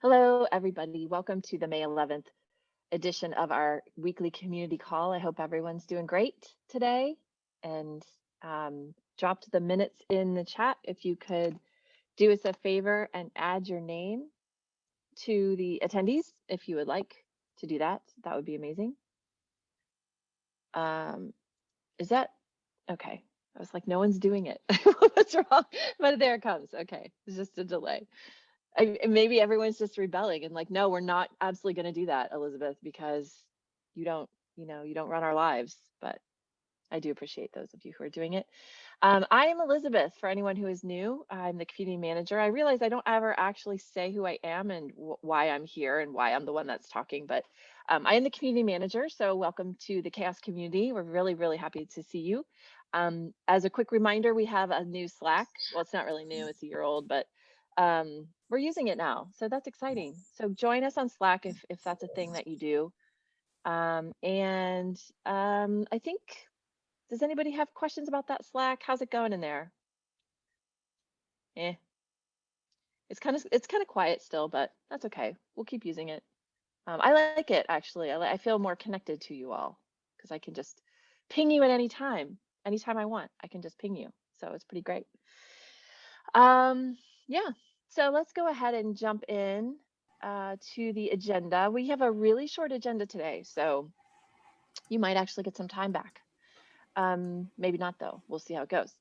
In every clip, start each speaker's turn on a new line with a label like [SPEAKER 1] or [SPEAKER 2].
[SPEAKER 1] Hello, everybody. Welcome to the May 11th edition of our weekly community call. I hope everyone's doing great today and um, dropped the minutes in the chat. If you could do us a favor and add your name to the attendees, if you would like to do that, that would be amazing. Um, is that okay? I was like, no one's doing it. What's wrong? But there it comes. Okay, it's just a delay. I, maybe everyone's just rebelling and like, no, we're not absolutely going to do that, Elizabeth, because you don't, you know, you don't run our lives. But I do appreciate those of you who are doing it. Um, I am Elizabeth. For anyone who is new, I'm the community manager. I realize I don't ever actually say who I am and why I'm here and why I'm the one that's talking, but um, I am the community manager. So welcome to the CHAOSS community. We're really, really happy to see you. Um, as a quick reminder, we have a new Slack. Well, it's not really new, it's a year old, but um, we're using it now. So that's exciting. So join us on Slack if, if that's a thing that you do. Um, and um, I think, does anybody have questions about that Slack? How's it going in there? Eh. It's kind of it's kind of quiet still, but that's okay. We'll keep using it. Um, I like it actually. I, I feel more connected to you all because I can just ping you at any time, anytime I want. I can just ping you, so it's pretty great. Um, yeah, so let's go ahead and jump in uh, to the agenda. We have a really short agenda today, so you might actually get some time back. Um, maybe not though, we'll see how it goes.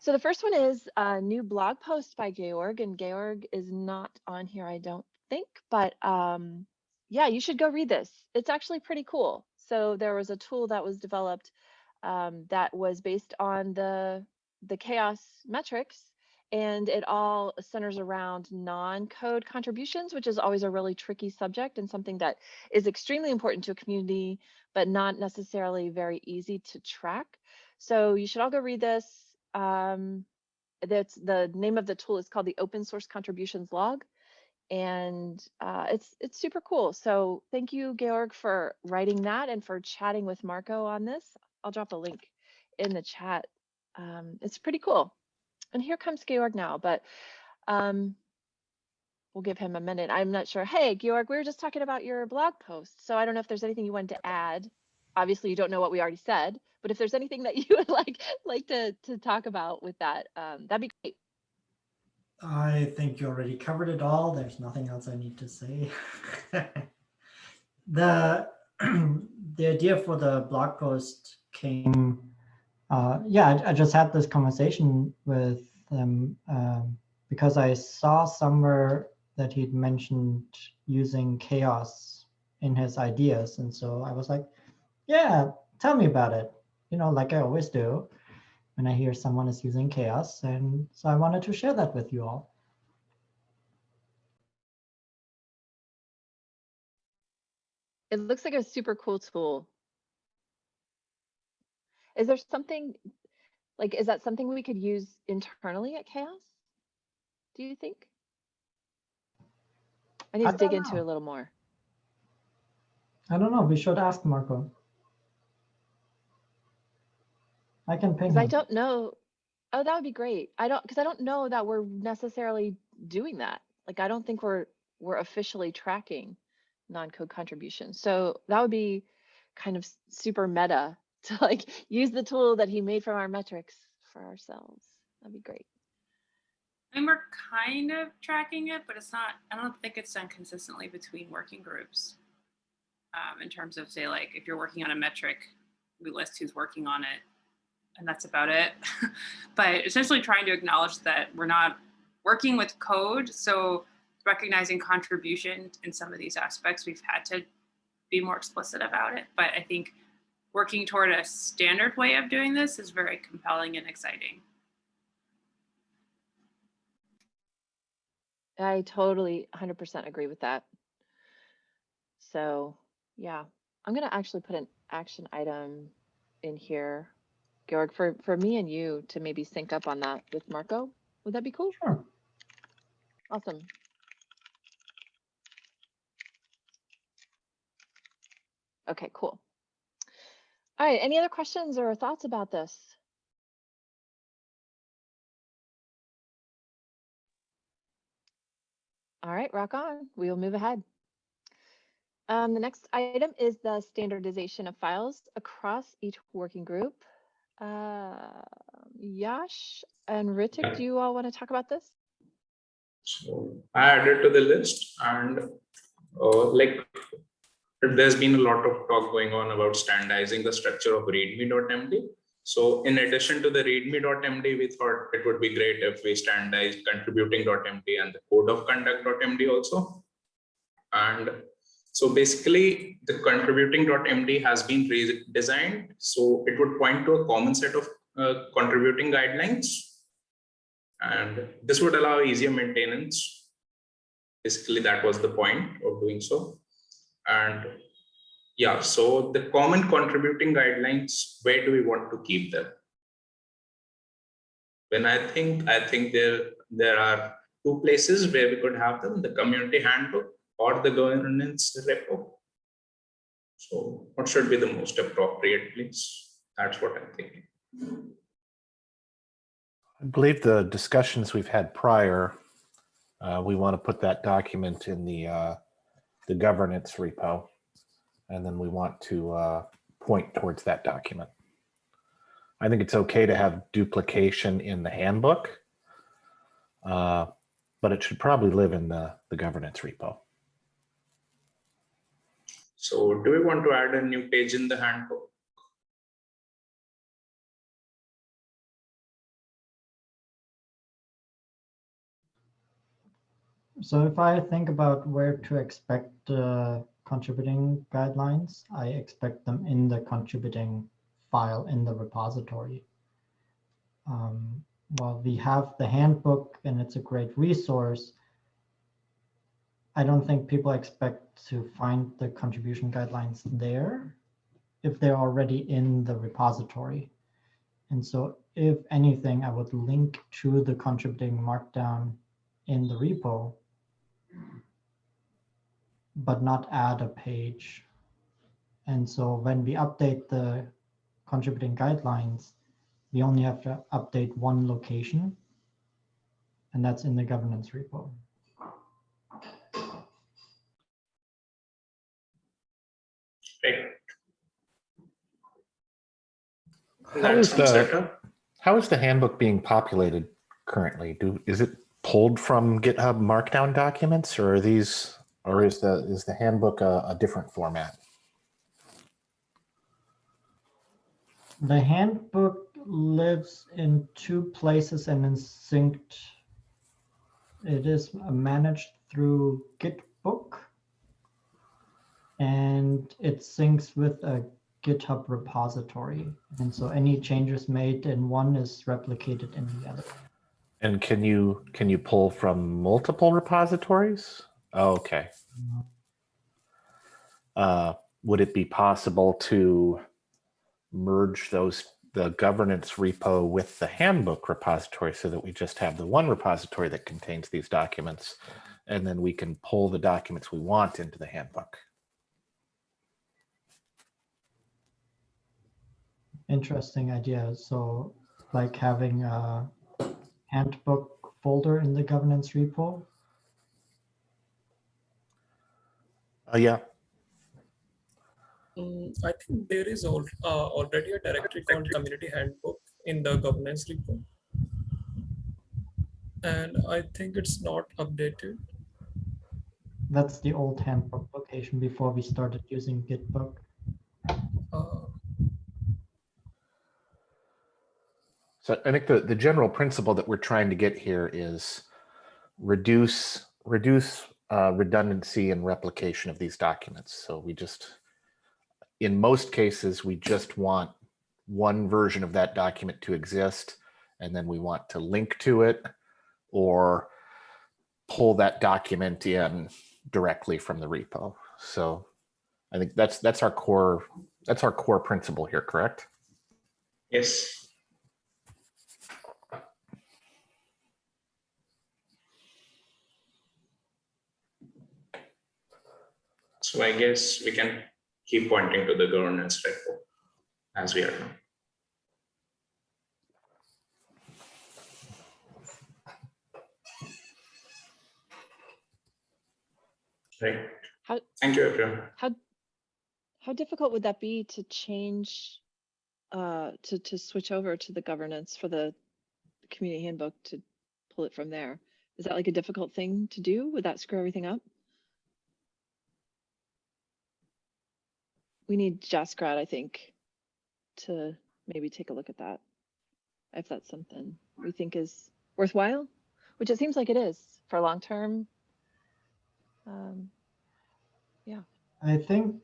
[SPEAKER 1] So the first one is a new blog post by Georg, and Georg is not on here, I don't think, but um, yeah, you should go read this. It's actually pretty cool. So there was a tool that was developed um, that was based on the the CHAOSS metrics and it all centers around non-code contributions, which is always a really tricky subject and something that is extremely important to a community, but not necessarily very easy to track. So you should all go read this. Um, that's the name of the tool is called the Open Source Contributions Log, and uh, it's it's super cool. So thank you, Georg, for writing that and for chatting with Marco on this. I'll drop a link in the chat. Um, it's pretty cool and here comes Georg now, but um, we'll give him a minute. I'm not sure. Hey, Georg, we were just talking about your blog post. So I don't know if there's anything you wanted to add. Obviously, you don't know what we already said, but if there's anything that you would like like to, to talk about with that, um, that'd be great.
[SPEAKER 2] I think you already covered it all. There's nothing else I need to say. the the idea for the blog post came uh, yeah, I, I, just had this conversation with him um, because I saw somewhere that he'd mentioned using CHAOSS in his ideas. And so I was like, yeah, tell me about it. You know, like I always do when I hear someone is using CHAOSS. And so I wanted to share that with you all.
[SPEAKER 1] It looks like a super cool tool. Is there something like, is that something we could use internally at CHAOSS? Do you think? I need
[SPEAKER 2] I
[SPEAKER 1] to dig
[SPEAKER 2] know.
[SPEAKER 1] into it a little more.
[SPEAKER 2] I don't know. We should ask Marco. I can ping.
[SPEAKER 1] I don't know. Oh, that would be great. I don't because I don't know that we're necessarily doing that. Like I don't think we're we're officially tracking non-code contributions. So that would be kind of super meta to like use the tool that he made from our metrics for ourselves. That'd be great.
[SPEAKER 3] Mean, we're kind of tracking it, but it's not, I don't think it's done consistently between working groups. Um, in terms of say like, if you're working on a metric, we list who's working on it and that's about it. but essentially trying to acknowledge that we're not working with code. So recognizing contribution in some of these aspects, we've had to be more explicit about it. But I think working toward a standard way of doing this is very compelling and exciting.
[SPEAKER 1] I totally 100% agree with that. So yeah, I'm going to actually put an action item in here, Georg, for, for me and you to maybe sync up on that with Marco. Would that be cool?
[SPEAKER 2] Sure.
[SPEAKER 1] Awesome. Okay, cool. All right, any other questions or thoughts about this? All right, rock on. We will move ahead. Um, the next item is the standardization of files across each working group. Uh, Yash and Ritik, do you all want to talk about this?
[SPEAKER 4] So I added to the list and uh, like there's been a lot of talk going on about standardizing the structure of readme.md. So in addition to the readme.md, we thought it would be great if we standardize contributing.md and the code of conduct.md also. And so basically the contributing.md has been redesigned. So it would point to a common set of uh, contributing guidelines and this would allow easier maintenance. Basically, that was the point of doing so. And yeah, so the common contributing guidelines, where do we want to keep them? When I think, I think there, there are two places where we could have them, the community handbook or the governance repo. So what should be the most appropriate place? That's what I'm thinking.
[SPEAKER 5] I believe the discussions we've had prior, uh, we want to put that document in the, uh, the governance repo. And then we want to, uh, point towards that document. I think it's okay to have duplication in the handbook. Uh, but it should probably live in the, the governance repo.
[SPEAKER 4] So do we want to add a new page in the handbook?
[SPEAKER 2] So if I think about where to expect uh, contributing guidelines, I expect them in the contributing file in the repository. Um, while we have the handbook and it's a great resource, I don't think people expect to find the contribution guidelines there if they're already in the repository. And so if anything, I would link to the contributing markdown in the repo but not add a page. And so when we update the contributing guidelines, we only have to update one location, and that's in the governance repo.
[SPEAKER 4] Right.
[SPEAKER 5] How
[SPEAKER 4] That
[SPEAKER 5] is
[SPEAKER 4] sounds
[SPEAKER 5] the- How is the handbook being populated currently? Do, is it pulled from GitHub Markdown documents or are these, or is the, is the handbook a, a different format?
[SPEAKER 2] The handbook lives in two places and is synced. It is managed through Gitbook. And it syncs with a GitHub repository. And so any changes made in one is replicated in the other.
[SPEAKER 5] And can you, can you pull from multiple repositories? Oh, Okay. Uh, would it be possible to merge those, the governance repo with the handbook repository so that we just have the one repository that contains these documents? And then we can pull the documents we want into the handbook.
[SPEAKER 2] Interesting idea. So like having a handbook folder in the governance repo.
[SPEAKER 5] Oh, yeah.
[SPEAKER 6] Mm, I think there is al- uh, already a directory called community handbook in the governance repo. And I think it's not updated.
[SPEAKER 2] That's the old handbook location before we started using Gitbook.
[SPEAKER 6] Uh,
[SPEAKER 5] So I think the, the general principle that we're trying to get here is reduce, reduce uh, redundancy and replication of these documents. So we just, in most cases, we just want one version of that document to exist. And then we want to link to it or pull that document in directly from the repo. So I think that's, that's our core, that's our core principle here, correct?
[SPEAKER 4] Yes. So I guess we can keep pointing to the governance repo as we are now. Right.
[SPEAKER 1] How-
[SPEAKER 4] Thank you, everyone.
[SPEAKER 1] How, how difficult would that be to change, uh, to, to switch over to the governance for the community handbook to pull it from there? Is that like a difficult thing to do? Would that screw everything up? We need Jaskirat, I think, to maybe take a look at that. If that's something we think is worthwhile, which it seems like it is for long term. Um, yeah.
[SPEAKER 2] I think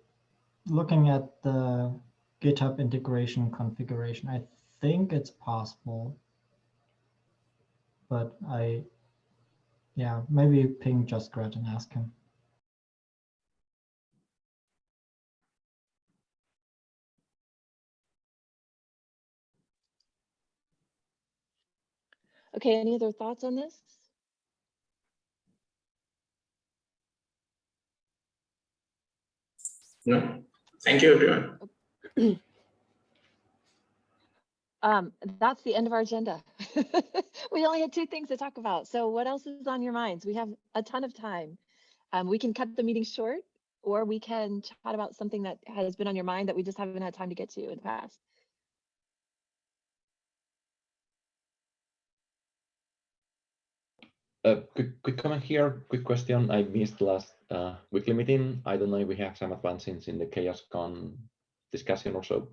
[SPEAKER 2] looking at the GitHub integration configuration, I think it's possible. But I, yeah, maybe ping Jaskirat and ask him.
[SPEAKER 1] Okay, any other thoughts on this?
[SPEAKER 4] No, thank you, everyone.
[SPEAKER 1] Um, that's the end of our agenda. We only had two things to talk about. So what else is on your minds? We have a ton of time. Um, we can cut the meeting short or we can chat about something that has been on your mind that we just haven't had time to get to in the past.
[SPEAKER 7] Uh, quick, quick comment here, quick question. I missed last uh, weekly meeting. I don't know if we have some advances in the Chaos Con discussion or so.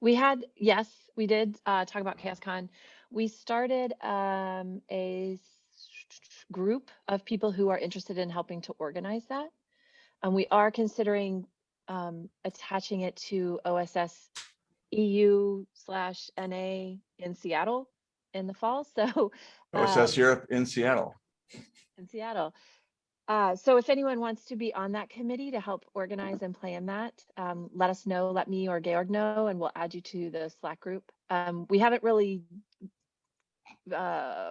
[SPEAKER 1] We had, yes, we did uh, talk about ChaosCon. We started um, a group of people who are interested in helping to organize that. And we are considering um, attaching it to OSS EU slash NA in Seattle in the fall. So
[SPEAKER 8] OSS
[SPEAKER 1] um,
[SPEAKER 8] Europe in Seattle.
[SPEAKER 1] in Seattle. Uh, so if anyone wants to be on that committee to help organize and plan that, um, let us know, let me or Georg know, and we'll add you to the Slack group. Um, we haven't really uh,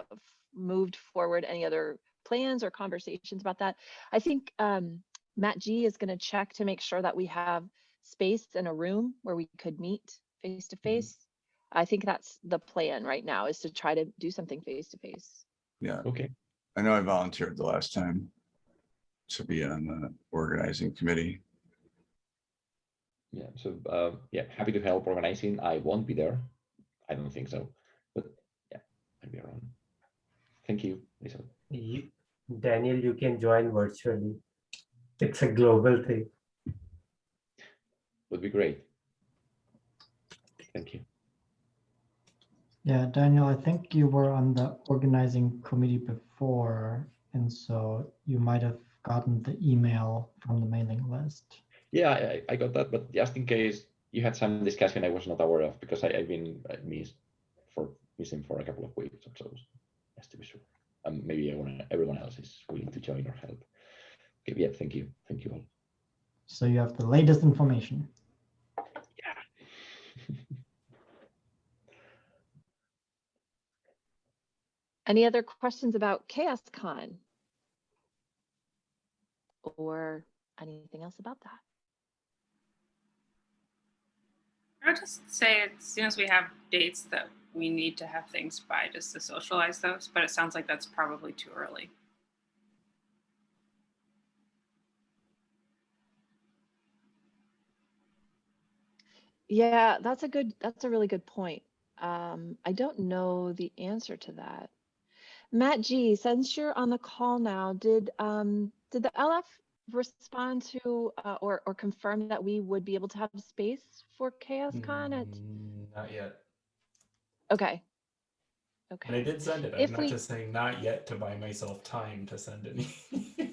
[SPEAKER 1] moved forward any other plans or conversations about that. I think um, Matt G is going to check to make sure that we have space in a room where we could meet face to face. I think that's the plan right now is to try to do something face to face.
[SPEAKER 8] Yeah,
[SPEAKER 7] Okay.
[SPEAKER 8] I know I volunteered the last time to be on the organizing committee.
[SPEAKER 7] Yeah. So uh, yeah, happy to help organizing. I won't be there. I don't think so. But yeah, I'll be around. Thank you, Lisa.
[SPEAKER 9] You, Daniel, you can join virtually. It's a global thing.
[SPEAKER 7] Would be great. Thank you.
[SPEAKER 2] Yeah, Daniel, I think you were on the organizing committee before, and so you might have gotten the email from the mailing list.
[SPEAKER 7] Yeah, I, I got that, but just in case you had some discussion I was not aware of because I, I've been uh, missed for missing for a couple of weeks or so. Just to be sure. Um, maybe everyone, everyone else is willing to join or help. Okay, yeah, thank you. Thank you all.
[SPEAKER 2] So you have the latest information.
[SPEAKER 1] Any other questions about ChaosCon? Or anything else about that?
[SPEAKER 3] I would just say as soon as we have dates that we need to have things by just to socialize those, but it sounds like that's probably too early.
[SPEAKER 1] Yeah, that's a good, that's a really good point. Um, I don't know the answer to that. Matt G, since you're on the call now, did, um, did the LF respond to, uh, or, or confirm that we would be able to have space for ChaosCon at,
[SPEAKER 10] Mm, Not yet.
[SPEAKER 1] okay. Okay.
[SPEAKER 10] And I did send it. I'm
[SPEAKER 1] If
[SPEAKER 10] not
[SPEAKER 1] we-
[SPEAKER 10] just saying not yet to buy myself time to send any.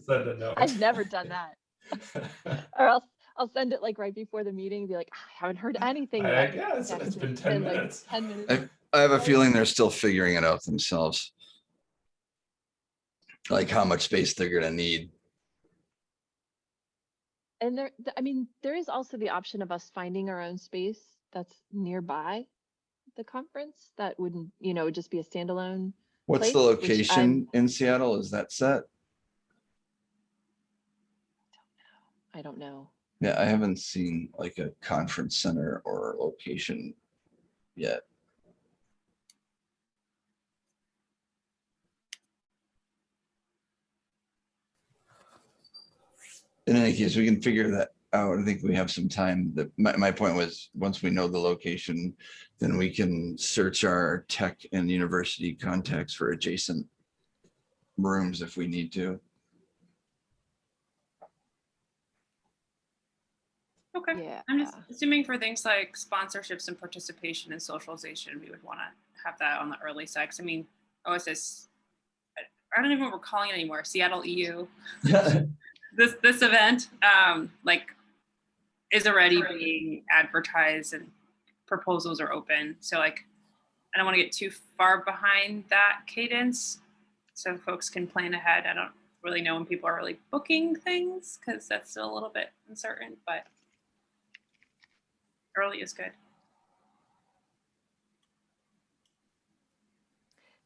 [SPEAKER 10] send a note.
[SPEAKER 1] I've never done that. Or else I'll send it like right before the meeting and be like, "Ah, I haven't heard anything
[SPEAKER 10] I-
[SPEAKER 1] yet.
[SPEAKER 10] yeah, it's- it's
[SPEAKER 1] it's
[SPEAKER 10] been 10
[SPEAKER 1] like
[SPEAKER 10] minutes.
[SPEAKER 1] Ten minutes.
[SPEAKER 8] I, I have a feeling they're still figuring it out themselves. Like how much space they're gonna need.
[SPEAKER 1] And there, I mean, there is also the option of us finding our own space that's nearby the conference that wouldn't, you know, just be a standalone.
[SPEAKER 8] What's the
[SPEAKER 1] Place, which
[SPEAKER 8] location in Seattle? Is that set?
[SPEAKER 1] I don't know. I don't know.
[SPEAKER 8] Yeah, I haven't seen like a conference center or location yet. In any case, we can figure that out. I think we have some time. The, my, my point was, once we know the location, then we can search our tech and university contacts for adjacent rooms if we need to.
[SPEAKER 3] Okay.
[SPEAKER 1] Yeah.
[SPEAKER 3] I'm just assuming for things like sponsorships and participation and socialization, we would want to have that on the early side. 'Cause I mean, OSS, I- I don't even know what we're calling it anymore. Seattle EU. This this event, um, like, is already being advertised and proposals are open. So like, I don't want to get too far behind that cadence, so folks can plan ahead. I don't really know when people are really booking things because that's still a little bit uncertain, but early is good.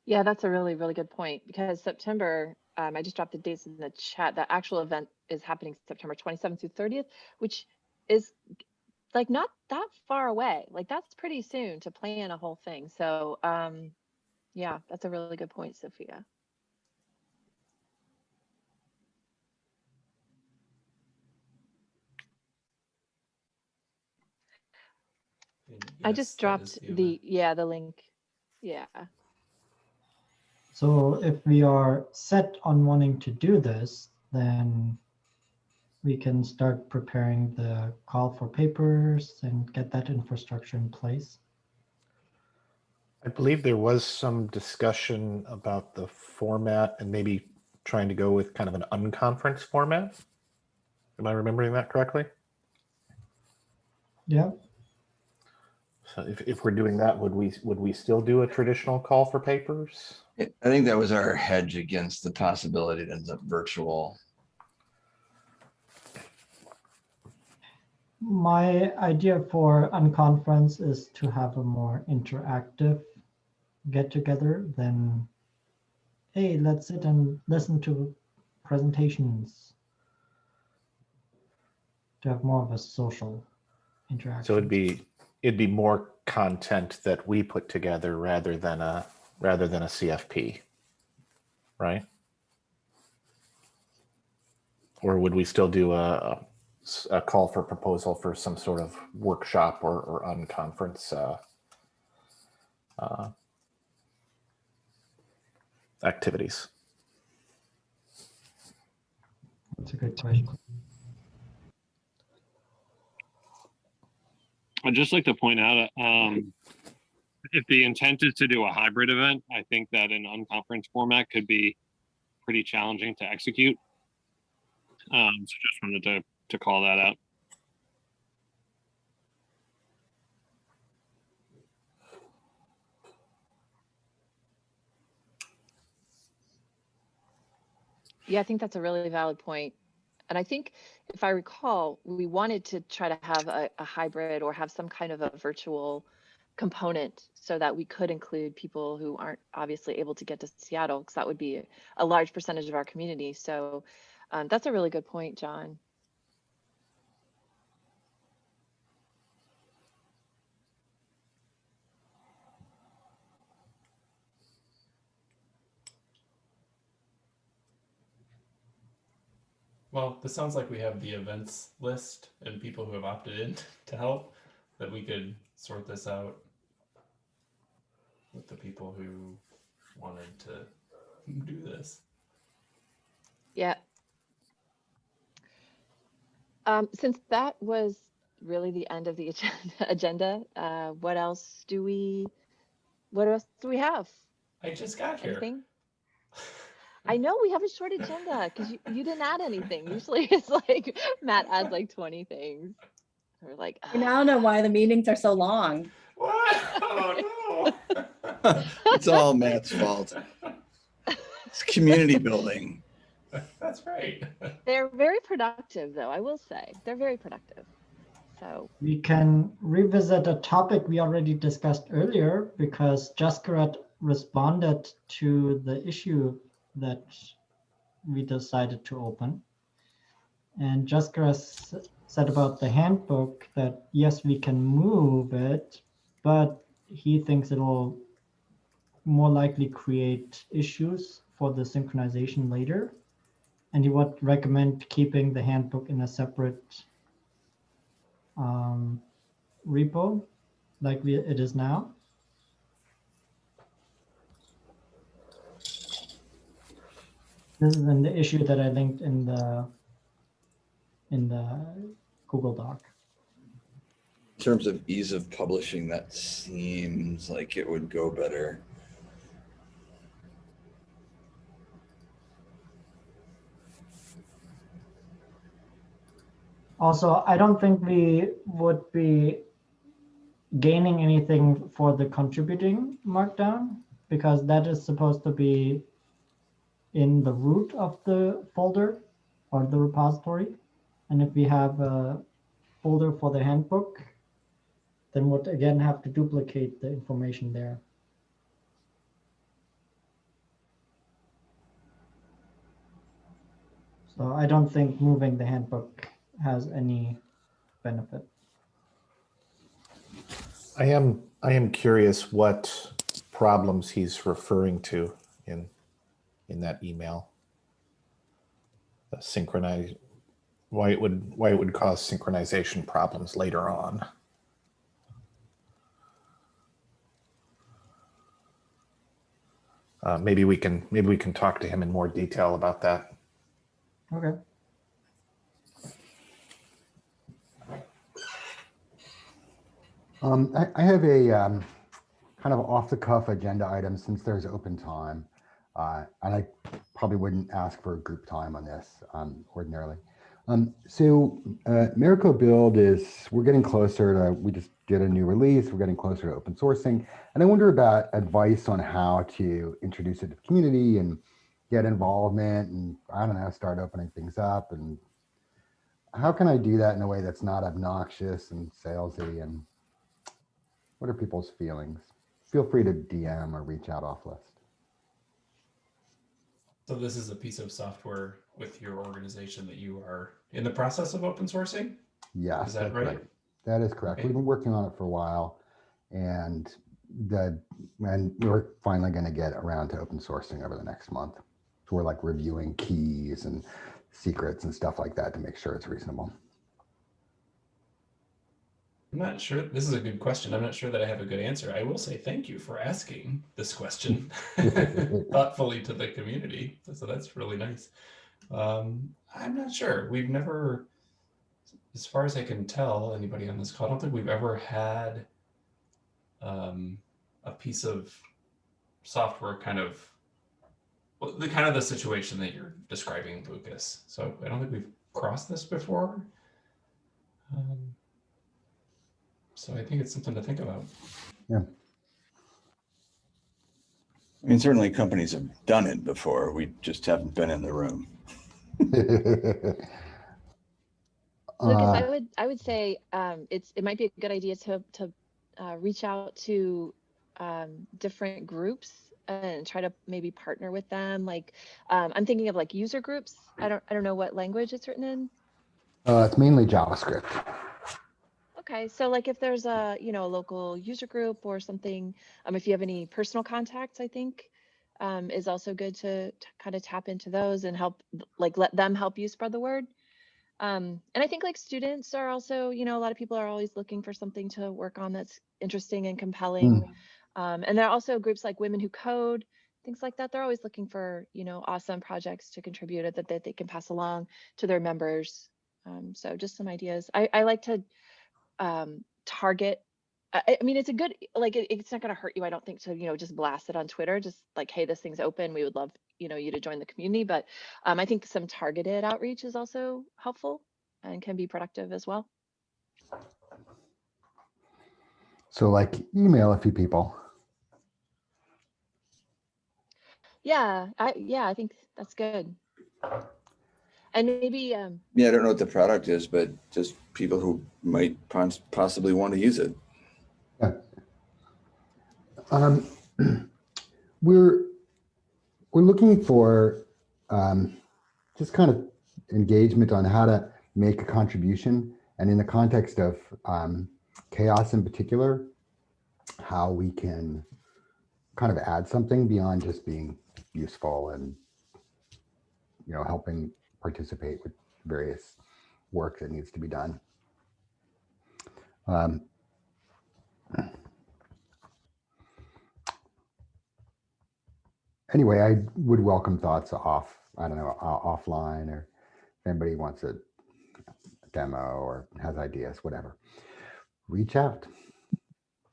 [SPEAKER 1] Yeah, that's a really, really good point because September, um, I just dropped the dates in the chat. The actual event is happening September 27th through 30th, which is like not that far away. Like that's pretty soon to plan a whole thing. So, um, yeah, that's a really good point, Sophia. I just dropped the, yeah, the link. Yeah.
[SPEAKER 2] So if we are set on wanting to do this, then we can start preparing the call for papers and get that infrastructure in place.
[SPEAKER 5] I believe there was some discussion about the format and maybe trying to go with kind of an unconference format. Am I remembering that correctly?
[SPEAKER 2] Yeah,
[SPEAKER 5] So if, if we're doing that, would we, would we still do a traditional call for papers?
[SPEAKER 8] I I think that was our hedge against the possibility it ends up virtual.
[SPEAKER 2] My idea for unconference is to have a more interactive get together than, hey, let's sit and listen to presentations. To have more of a social interaction.
[SPEAKER 5] So it'd be, it'd be more content that we put together rather than a, rather than a CFP. Right? Or would we still do a, a call for proposal for some sort of workshop or, or unconference uh, uh, activities?
[SPEAKER 2] That's a good question.
[SPEAKER 11] I'd just like to point out, um, if the intent is to do a hybrid event, I think that an unconference format could be pretty challenging to execute. Um, so just wanted to, to call that out.
[SPEAKER 1] Yeah, I think that's a really valid point. And I think if I recall, we wanted to try to have a, a hybrid or have some kind of a virtual component so that we could include people who aren't obviously able to get to Seattle, because that would be a large percentage of our community. So um, that's a really good point, John.
[SPEAKER 10] Well, this sounds like we have the events list and people who have opted in to help, that we could sort this out with the people who wanted to do this.
[SPEAKER 1] Yeah. Um, since that was really the end of the agenda, agenda uh, what else do we, what else do we have?
[SPEAKER 10] I just got here.
[SPEAKER 1] Anything? I know we have a short agenda because you, you didn't add anything. Usually it's like Matt adds like 20 things. We're like,
[SPEAKER 12] I now know why the meetings are so long.
[SPEAKER 10] What? Oh no.
[SPEAKER 8] It's all Matt's fault. It's community building.
[SPEAKER 10] That's right.
[SPEAKER 1] they're very productive though, I will say. They're very productive. So
[SPEAKER 2] We can revisit a topic we already discussed earlier because Jaskirat responded to the issue that we decided to open. And s- said about the handbook that yes, we can move it, but he thinks it'll more likely create issues for the synchronization later. and he would recommend keeping the handbook in a separate um, repo like we, it is now. This is in the issue that I linked in the in the Google Doc.
[SPEAKER 8] In terms of ease of publishing, that seems like it would go better.
[SPEAKER 2] Also, I don't think we would be gaining anything for the contributing markdown because that is supposed to be in the root of the folder or the repository. And if we have a folder for the handbook, then we would again have to duplicate the information there. So I don't think moving the handbook has any benefit.
[SPEAKER 5] I am, I am curious what problems he's referring to in, in that email. The synchronize, why it would, why it would cause synchronization problems later on. Uh, maybe we can, maybe we can talk to him in more detail about that.
[SPEAKER 2] Okay.
[SPEAKER 13] Um, I, I have a um, kind of off the cuff agenda item since there's open time. Uh, and I probably wouldn't ask for a group time on this um, ordinarily. Um, so uh, Build is, we're getting closer to, we just did a new release, we're getting closer to open sourcing. And I wonder about advice on how to introduce it to the community and get involvement and I don't know, start opening things up. And how can I do that in a way that's not obnoxious and salesy and what are people's feelings? Feel free to DM or reach out off list.
[SPEAKER 10] So this is a piece of software with your organization that you are in the process of open sourcing?
[SPEAKER 13] Yes,
[SPEAKER 10] Is that
[SPEAKER 13] that's
[SPEAKER 10] right?
[SPEAKER 13] That is correct.
[SPEAKER 10] Okay.
[SPEAKER 13] We've been working on it for a while and the, and we're finally going to get around to open sourcing over the next month. So we're like reviewing keys and secrets and stuff like that to make sure it's reasonable.
[SPEAKER 10] I'm not sure. This is a good question. I'm not sure that I have a good answer. I will say thank you for asking this question thoughtfully to the community. So that's really nice. Um, I'm not sure. We've never, as far as I can tell, anybody on this call, I don't think we've ever had um, a piece of software kind of well, the kind of the situation that you're describing, Lucas. So I don't think we've crossed this before. Um, so I think it's something to think about.
[SPEAKER 13] Yeah.
[SPEAKER 8] I mean, certainly companies have done it before. We just haven't been in the room.
[SPEAKER 1] Lucas,
[SPEAKER 13] Uh,
[SPEAKER 1] I would I would say um, it's it might be a good idea to to uh, reach out to um, different groups and try to maybe partner with them. Like um, I'm thinking of like user groups. I don't I don't know what language it's written in.
[SPEAKER 13] Uh, it's mainly JavaScript.
[SPEAKER 1] Okay, so like if there's a you know a local user group or something, um, if you have any personal contacts, I think um, is also good to, to kind of tap into those and help like let them help you spread the word. Um, and I think like students are also, you know, a lot of people are always looking for something to work on that's interesting and compelling. Um, and there are also groups like Women Who Code, things like that. They're always looking for, you know, awesome projects to contribute that, that they can pass along to their members. Um, so just some ideas. I, I like to um, target. I, I mean, it's a good, like, it, it's not going to hurt you, I don't think, to, you know, just blast it on Twitter, just like, hey, this thing's open. We would love, you know, you to join the community. But um, I think some targeted outreach is also helpful and can be productive as well.
[SPEAKER 13] So like email a few people.
[SPEAKER 1] Yeah, I, yeah, I think that's good. And maybe, um,
[SPEAKER 8] Yeah, I don't know what the product is, but just people who might pos- possibly want to use it.
[SPEAKER 13] Um, we're we're looking for um, just kind of engagement on how to make a contribution, and in the context of um, CHAOSS in particular, how we can kind of add something beyond just being useful and you know, helping participate with various work that needs to be done. Um, anyway, I would welcome thoughts off, I don't know, uh, offline or if anybody wants a demo or has ideas, whatever. Reach out.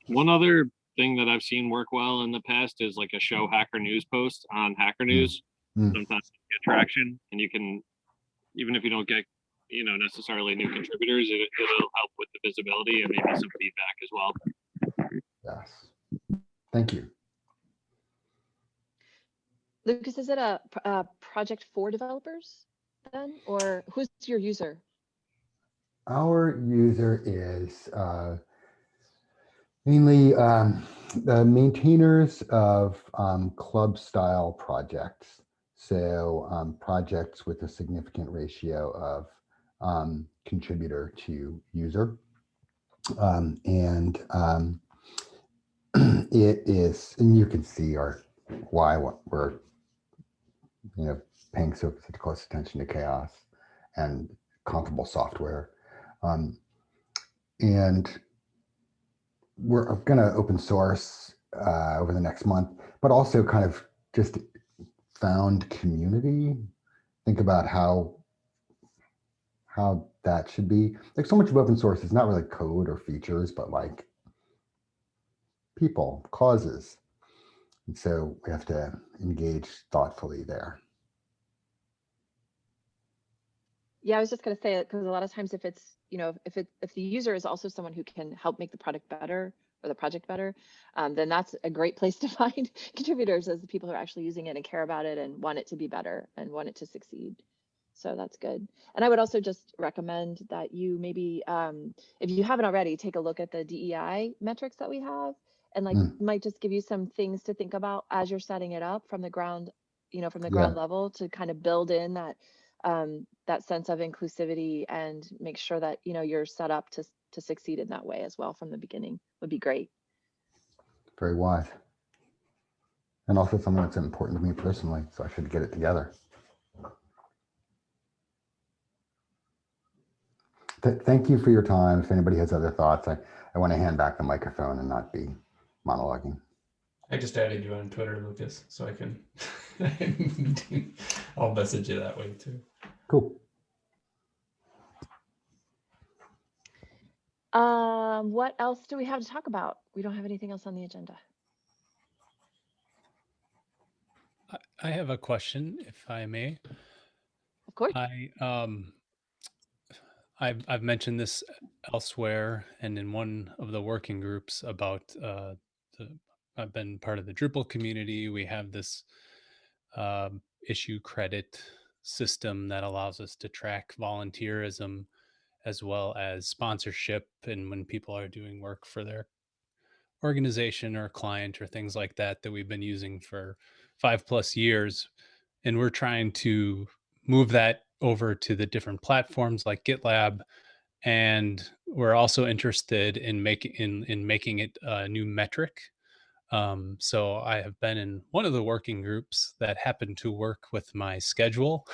[SPEAKER 11] One other thing that I've seen work well in the past is like a show Hacker News post on Hacker News.
[SPEAKER 13] Mm.
[SPEAKER 11] Sometimes you get traction and you can, even if you don't get, you know, necessarily new contributors, it, it'll help with the visibility and maybe some feedback as well.
[SPEAKER 13] Yes. Thank you.
[SPEAKER 1] Lucas, is it a, a project for developers then, or who's your user?
[SPEAKER 13] Our user is uh, mainly um, the maintainers of um, club style projects. So um, projects with a significant ratio of um, contributor to user. Um, and um, it is, and you can see our why we're you know paying so such close attention to CHAOSS and comparable software. Um, and we're going to open source uh, over the next month, but also kind of just found community. Think about how how that should be. Like so much of open source is not really code or features, but like people, causes. And so we have to engage thoughtfully there.
[SPEAKER 1] Yeah, I was just gonna say it because a lot of times if it's, you know, if it, if the user is also someone who can help make the product better or the project better, um, then that's a great place to find contributors as the people who are actually using it and care about it and want it to be better and want it to succeed. So that's good. And I would also just recommend that you maybe, um, if you haven't already, take a look at the DEI metrics that we have and like
[SPEAKER 13] Mm.
[SPEAKER 1] might just give you some things to think about as you're setting it up from the ground, you know, from the
[SPEAKER 13] Yeah.
[SPEAKER 1] ground level to kind of build in that um, that sense of inclusivity and make sure that you know you're set up to to succeed in that way as well from the beginning would be great.
[SPEAKER 13] Very wise. And also something that's important to me personally, so I should get it together. Th- Thank you for your time. If anybody has other thoughts, I, I want to hand back the microphone and not be monologuing.
[SPEAKER 10] I just added you on Twitter, Lucas, so I can. I'll message you that way too.
[SPEAKER 13] Cool.
[SPEAKER 1] Um, what else do we have to talk about? We don't have anything else on the agenda.
[SPEAKER 14] I- I have a question, if I may.
[SPEAKER 1] Of course.
[SPEAKER 14] I um, I've I've mentioned this elsewhere and in one of the working groups about uh, the. I've been part of the Drupal community. We have this um, issue credit system that allows us to track volunteerism as well as sponsorship and when people are doing work for their organization or client or things like that that we've been using for five plus years and we're trying to move that over to the different platforms like gitlab and we're also interested in making in, in making it a new metric. Um, so i have been in one of the working groups that happened to work with my schedule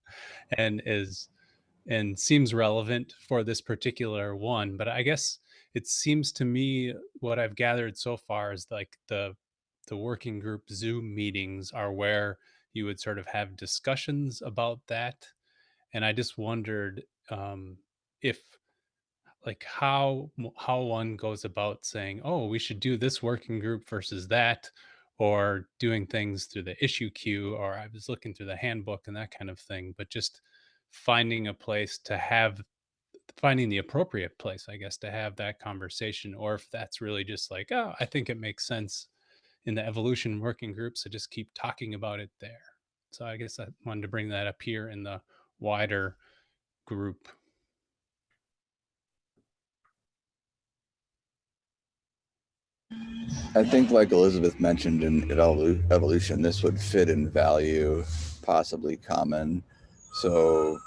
[SPEAKER 14] and is and seems relevant for this particular one but i guess it seems to me what i've gathered so far is like the the working group zoom meetings are where you would sort of have discussions about that and i just wondered um, if like how how one goes about saying oh we should do this working group versus that or doing things through the issue queue or i was looking through the handbook and that kind of thing but just finding a place to have finding the appropriate place i guess to have that conversation or if that's really just like oh i think it makes sense in the evolution working group so just keep talking about it there so i guess i wanted to bring that up here in the wider group
[SPEAKER 8] I think like Elizabeth mentioned in evolu- evolution, this would fit in value, possibly common. So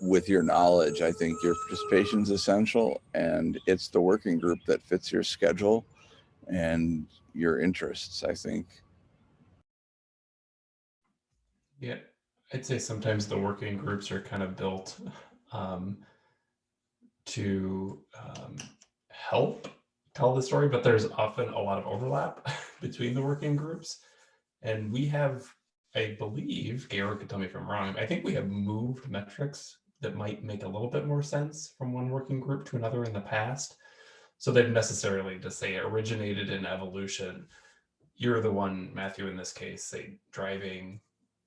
[SPEAKER 8] with your knowledge, I think your participation is essential and it's the working group that fits your schedule and your interests, I think.
[SPEAKER 10] Yeah, I'd say sometimes the working groups are kind of built um, to um, help tell the story, but there's often a lot of overlap between the working groups. And we have, I believe, Georg could tell me if I'm wrong, I think we have moved metrics that might make a little bit more sense from one working group to another in the past. So they've necessarily to say originated in evolution. You're the one, Matthew, in this case, say driving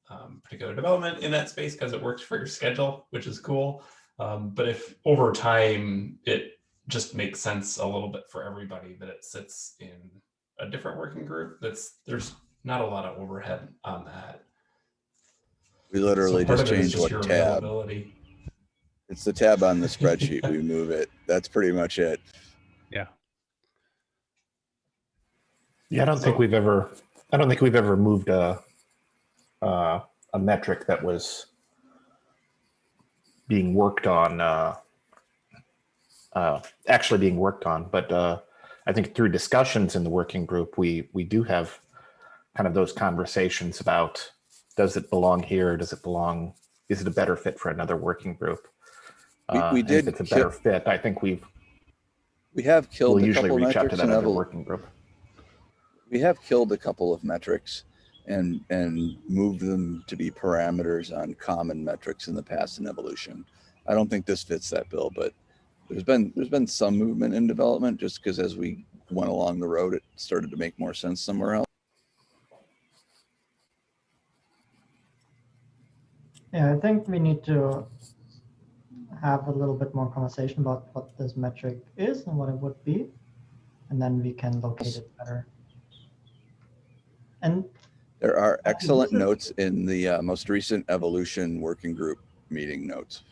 [SPEAKER 10] um, particular development in that space because it works for your schedule, which is cool. Um, but if over time it just makes sense a little bit for everybody that it sits in a different working group, that's there's not a lot of overhead on that.
[SPEAKER 8] We literally
[SPEAKER 10] part
[SPEAKER 8] just
[SPEAKER 10] of it is
[SPEAKER 8] changed what
[SPEAKER 10] your
[SPEAKER 8] tab. It's the tab on the spreadsheet. We move it. That's pretty much it.
[SPEAKER 14] Yeah.
[SPEAKER 5] Yeah, I don't think we've ever, I don't think we've ever moved a, uh, a metric that was being worked on, uh, uh, actually being worked on, but, uh, I think through discussions in the working group, we, we do have kind of those conversations about, does it belong here? Does it belong, is it a better fit for another working group?
[SPEAKER 8] We-
[SPEAKER 5] Uh,
[SPEAKER 8] we
[SPEAKER 5] and
[SPEAKER 8] did
[SPEAKER 5] If it's a better fit, I think we've,
[SPEAKER 8] We have killed
[SPEAKER 5] we'll
[SPEAKER 8] a
[SPEAKER 5] usually
[SPEAKER 8] couple
[SPEAKER 5] reach out to
[SPEAKER 8] metrics
[SPEAKER 5] that other working group.
[SPEAKER 8] we have killed a couple of metrics and and moved them to be parameters on common metrics in the past in evolution. I don't think this fits that bill, but there's been there's been some movement in development just because as we went along the road, it started to make more sense somewhere else.
[SPEAKER 2] Yeah, I think we need to have a little bit more conversation about what this metric is and what it would be. And then we can locate it better. And
[SPEAKER 8] There are excellent
[SPEAKER 2] is-
[SPEAKER 8] notes in the uh, most recent evolution working group meeting notes.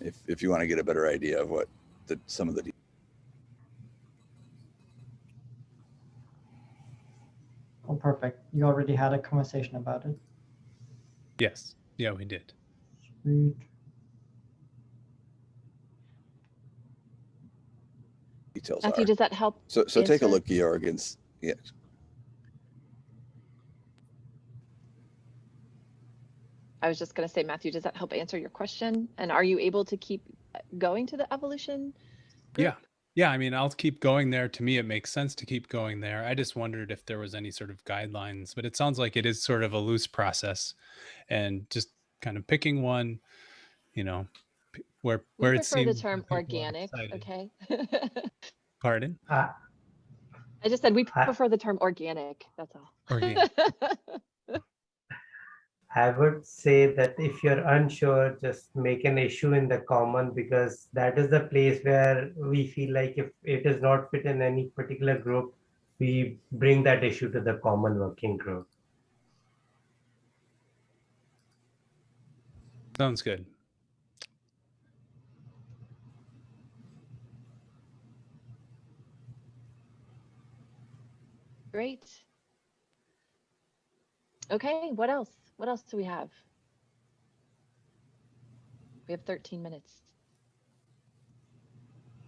[SPEAKER 8] If if you want to get a better idea of what the some of the
[SPEAKER 2] oh, perfect. You already had a conversation about it.
[SPEAKER 14] Yes. Yeah, we did.
[SPEAKER 2] Sweet.
[SPEAKER 8] details
[SPEAKER 1] Matthew,
[SPEAKER 8] are.
[SPEAKER 1] does that help?
[SPEAKER 8] So so take a look, Georg, and s- yeah,
[SPEAKER 1] I was just going to say, Matthew, does that help answer your question? And are you able to keep uh, going to the evolution?
[SPEAKER 14] Yeah. Yeah. I mean, I'll keep going there. To me, it makes sense to keep going there. I just wondered if there was any sort of guidelines, but it sounds like it is sort of a loose process and just kind of picking one, you know, p- where,
[SPEAKER 1] We
[SPEAKER 14] where it
[SPEAKER 1] prefer the
[SPEAKER 14] seems.
[SPEAKER 1] term organic, okay?
[SPEAKER 14] Pardon?
[SPEAKER 9] Uh,
[SPEAKER 1] I just said we
[SPEAKER 9] I-
[SPEAKER 1] prefer the term organic, that's all.
[SPEAKER 14] Organic.
[SPEAKER 9] I would say that if you're unsure, just make an issue in the common because that is the place where we feel like if it is not fit in any particular group, we bring that issue to the common working group.
[SPEAKER 14] Sounds good.
[SPEAKER 1] Great. Okay, what else? What else do we have? We have 13 minutes.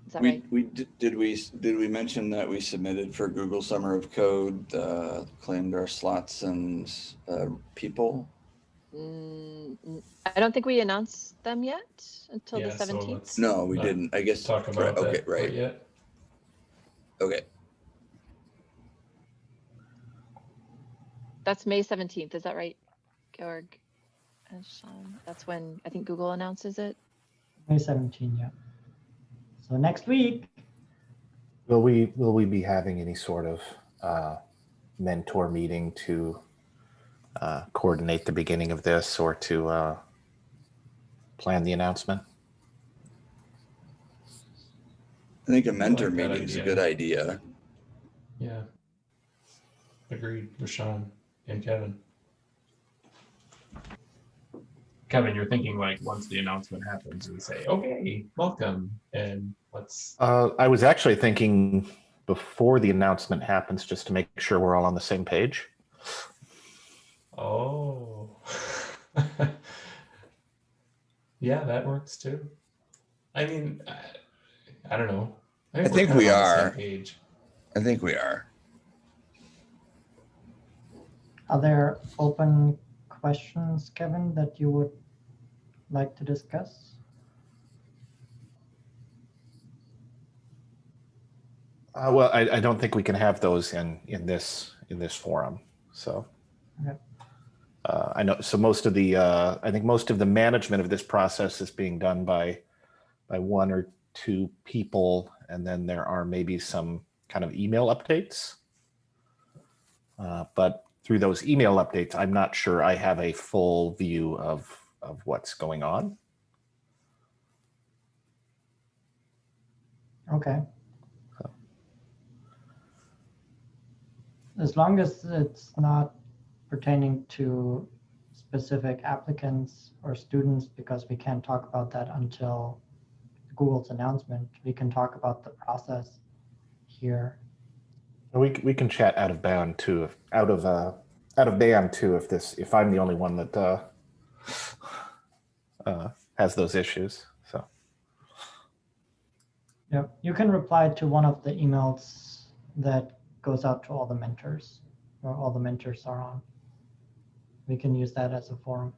[SPEAKER 1] Is that
[SPEAKER 8] we
[SPEAKER 1] right?
[SPEAKER 8] we did, did we did we mention that we submitted for Google Summer of Code, uh, claimed our slots and uh, people.
[SPEAKER 1] Mm, n- I don't think we announced them yet until the
[SPEAKER 10] Yeah, so
[SPEAKER 1] 17th.
[SPEAKER 10] let's
[SPEAKER 8] No, we didn't. I guess.
[SPEAKER 10] Talk
[SPEAKER 8] right,
[SPEAKER 10] about
[SPEAKER 8] okay,
[SPEAKER 10] that quite
[SPEAKER 8] right.
[SPEAKER 10] yet.
[SPEAKER 8] Okay.
[SPEAKER 1] That's May 17th, is that right, Georg? and Sean? That's when I think Google announces it.
[SPEAKER 2] May 17, yeah. So next week,
[SPEAKER 5] Will we, will we be having any sort of uh, mentor meeting to uh, coordinate the beginning of this or to uh, plan the announcement?
[SPEAKER 8] I think a mentor
[SPEAKER 10] like
[SPEAKER 8] meeting is a good idea.
[SPEAKER 10] Yeah. Agreed with Sean and Kevin. Kevin, you're thinking like once the announcement happens, we say, okay, welcome, and let's.
[SPEAKER 5] Uh, I was actually thinking before the announcement happens, just to make sure we're all on the same page.
[SPEAKER 10] Oh. yeah, that works too. I mean, I, I don't know.
[SPEAKER 8] I
[SPEAKER 10] we're
[SPEAKER 8] think we
[SPEAKER 10] of on the same
[SPEAKER 8] are.
[SPEAKER 10] Page.
[SPEAKER 8] I think we are.
[SPEAKER 2] are there open questions, Kevin, that you would like to discuss?
[SPEAKER 5] Uh, well, I, I don't think we can have those in, in this, in this forum, so.
[SPEAKER 2] Okay.
[SPEAKER 5] Uh, I know, so most of the, uh, I think most of the management of this process is being done by, by one or two people, and then there are maybe some kind of email updates. Uh, but through those email updates, I'm not sure I have a full view of, of what's going on.
[SPEAKER 2] Okay. As long as it's not pertaining to specific applicants or students, because we can't talk about that until Google's announcement, we can talk about the process here.
[SPEAKER 5] We, we can chat out of bound too, if, out of, uh, out of band too, if this, if I'm the only one that, uh, uh, has those issues, so.
[SPEAKER 2] Yep, you can reply to one of the emails that goes out to all the mentors, or all the mentors are on. We can use that as a forum.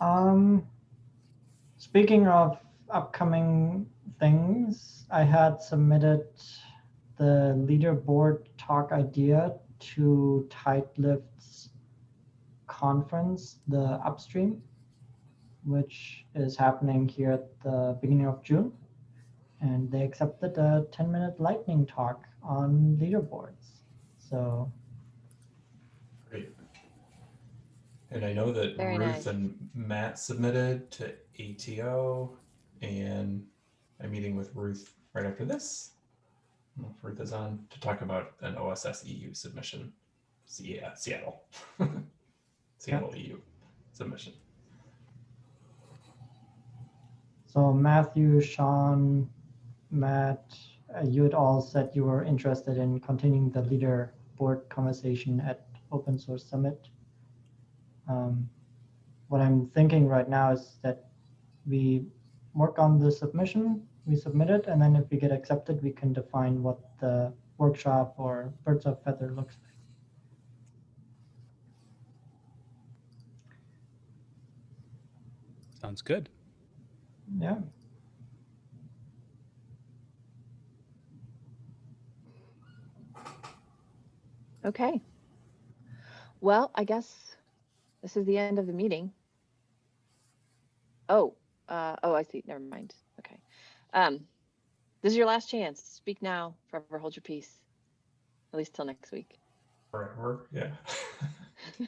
[SPEAKER 2] Um, speaking of upcoming things, I had submitted the leaderboard talk idea to Tight Lift's conference, the upstream, which is happening here at the beginning of June. And they accepted a 10 minute lightning talk on leaderboards. So
[SPEAKER 10] Great. And I know that
[SPEAKER 1] Very
[SPEAKER 10] Ruth
[SPEAKER 1] nice.
[SPEAKER 10] and Matt submitted to ATO, and I'm meeting with Ruth right after this. I don't know if Ruth is on to talk about an OSS EU submission. Yeah, Seattle. Seattle EU submission.
[SPEAKER 2] So Matthew, Sean, Matt, uh, you had all said you were interested in continuing the leader board conversation at Open Source Summit. Um, what I'm thinking right now is that we work on the submission, we submit it, and then if we get accepted, we can define what the workshop or birds of feather looks like.
[SPEAKER 14] Sounds good.
[SPEAKER 2] Yeah.
[SPEAKER 1] Okay. Well, I guess this is the end of the meeting. Oh, uh, oh, I see. Never mind. Okay. Um, this is your last chance. Speak now, forever hold your peace. At least till next week.
[SPEAKER 10] Forever, yeah.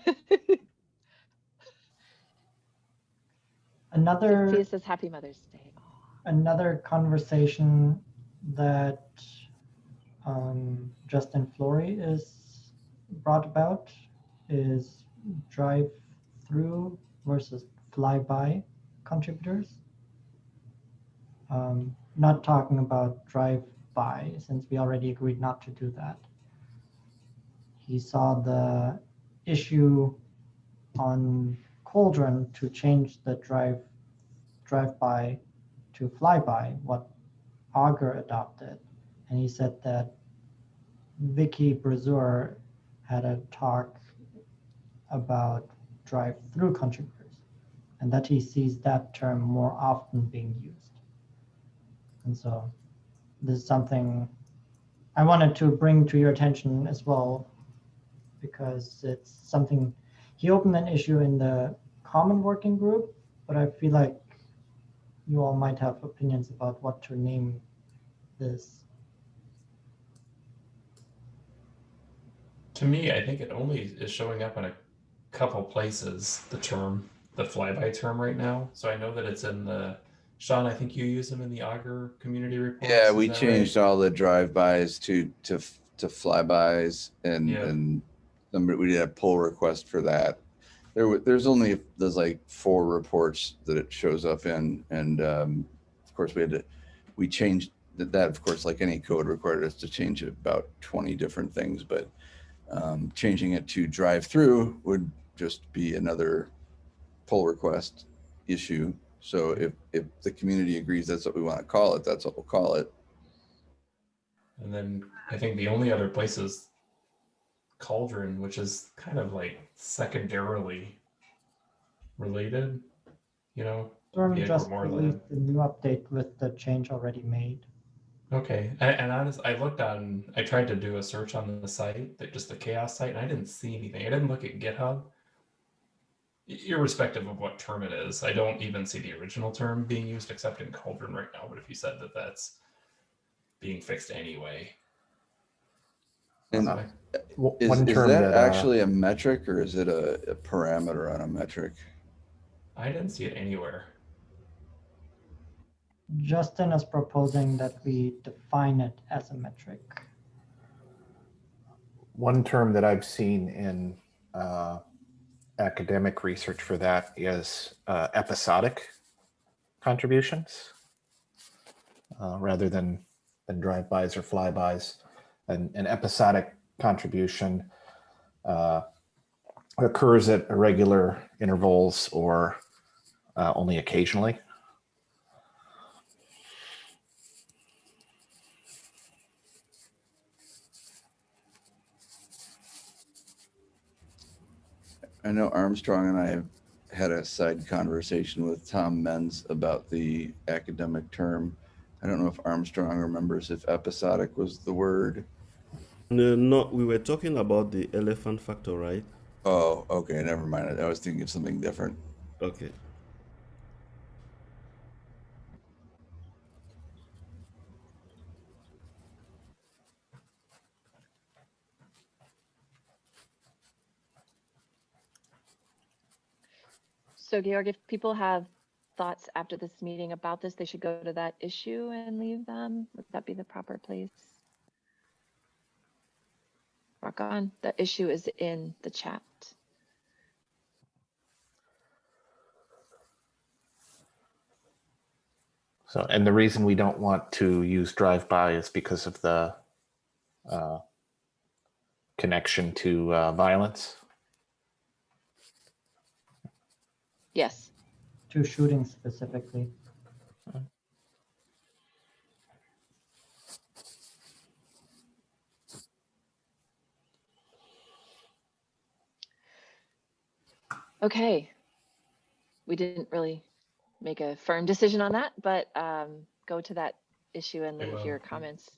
[SPEAKER 2] Another.
[SPEAKER 1] Sophia says Happy Mother's Day.
[SPEAKER 2] another conversation that um, Justin Flory is brought about is drive through versus flyby contributors. Um, not talking about drive by since we already agreed not to do that. He saw the issue on Cauldron to change the drive drive by to fly-by, what Augur adopted. And he said that Vicky Brasseur had a talk about drive-through contributors and that he sees that term more often being used. And so this is something I wanted to bring to your attention as well because it's something he opened an issue in the common working group, but I feel like you all might have opinions about what to name this.
[SPEAKER 10] To me, I think it only is showing up in a couple places, the term, the flyby term right now. So I know that it's in the, Sean, I think you use them in the Augur community reports.
[SPEAKER 8] Yeah, we
[SPEAKER 10] that right?
[SPEAKER 8] changed all the drive-bys to, to, to flybys and,
[SPEAKER 10] Yeah.
[SPEAKER 8] and somebody, we did a pull request for that. There, there's only, there's like four reports that it shows up in. And, um, of course, we had to, we changed that, that, of course, like any code required us to change about 20 different things, but um, changing it to drive-through would just be another pull request issue. So if, if the community agrees that's what we want to call it, that's what we'll call it.
[SPEAKER 10] And then I think the only other place is Cauldron, which is kind of like secondarily related, you know?
[SPEAKER 2] Storm just
[SPEAKER 10] more than-
[SPEAKER 2] released the new update with the change already made.
[SPEAKER 10] Okay, and, and honest, I looked on, I tried to do a search on the site, that just the CHAOSS site, and I didn't see anything. I didn't look at GitHub. I- Irrespective of what term it is, I don't even see the original term being used except in Cauldron right now. But if you said that that's being fixed anyway,
[SPEAKER 8] And
[SPEAKER 10] Okay.
[SPEAKER 8] Is,
[SPEAKER 5] one
[SPEAKER 8] is
[SPEAKER 5] term
[SPEAKER 8] that
[SPEAKER 5] that, uh,
[SPEAKER 8] actually a metric or is it a, a parameter on a metric?
[SPEAKER 10] I didn't see it anywhere.
[SPEAKER 2] Justin is proposing that we define it as a metric.
[SPEAKER 5] One term that I've seen in uh, academic research for that is uh, episodic contributions uh, rather than than drive-bys or flybys. An, an episodic contribution uh, occurs at irregular intervals or uh, only occasionally.
[SPEAKER 8] I know Armstrong and I have had a side conversation with Tom Mens about the academic term. I don't know if Armstrong remembers if episodic was the word.
[SPEAKER 15] No, no, we were talking about the elephant factor, right?
[SPEAKER 8] Oh, okay, never mind. I was thinking of something different.
[SPEAKER 15] Okay.
[SPEAKER 1] So Georg, if people have thoughts after this meeting about this, they should go to that issue and leave them. Would that be the proper place? Rock on. The issue is in the chat.
[SPEAKER 5] So, and the reason we don't want to use drive-by is because of the uh, connection to uh, violence.
[SPEAKER 1] Yes.
[SPEAKER 2] Two shootings specifically.
[SPEAKER 1] Okay. We didn't really make a firm decision on that, but um, go to that issue and leave your comments.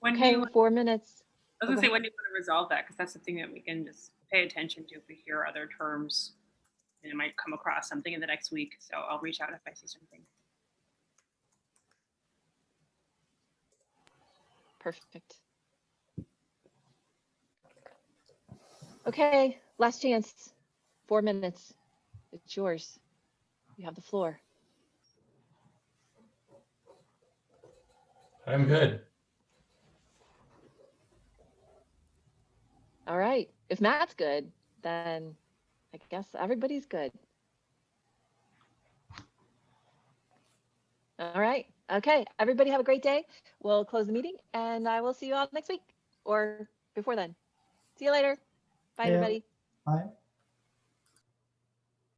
[SPEAKER 3] When
[SPEAKER 1] Okay,
[SPEAKER 3] you,
[SPEAKER 1] four minutes.
[SPEAKER 3] I was gonna
[SPEAKER 1] Okay.
[SPEAKER 3] say, when do you want to resolve that? Because that's something that we can just pay attention to if we hear other terms. And it might come across something in the next week, so I'll reach out if I see something.
[SPEAKER 1] Perfect. Okay, last chance. Four minutes. It's yours. You have the floor.
[SPEAKER 10] I'm good.
[SPEAKER 1] All right. If Matt's good, then I guess everybody's good. All right. Okay. Everybody have a great day. We'll close the meeting and I will see you all next week or before then. See you later. Bye,
[SPEAKER 2] Yeah.
[SPEAKER 1] everybody.
[SPEAKER 2] Bye.